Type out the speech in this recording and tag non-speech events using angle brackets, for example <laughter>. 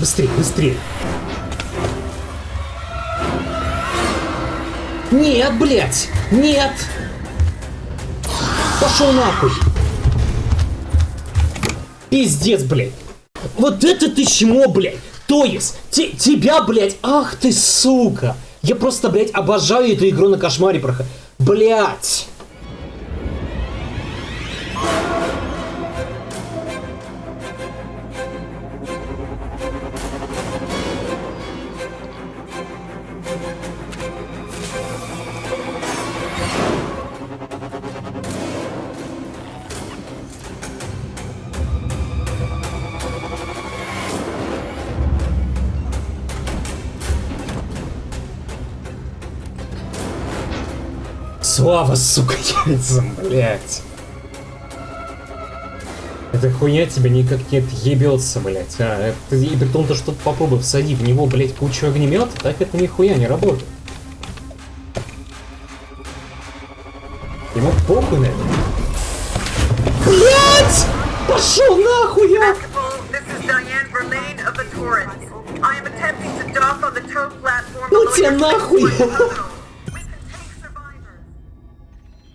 Быстрее, быстрее. Нет, блядь! Нет! Пошел нахуй! Пиздец, блядь! Вот это ты чмо, блядь! То есть, те- тебя, блядь, ах ты, сука! Я просто, блядь, обожаю эту игру на кошмаре проходить. Блядь! Слава, сука, <laughs> яйцам, блядь. Эта хуйня тебя никак не отъебется, блядь. А, это, и при том, то, что попробуй всади в него, блядь, кучу огнемета, так это нихуя не работает. Ему похуй на это. Блядь! Пошел нахуй я! Ну тебя нахуй! <laughs>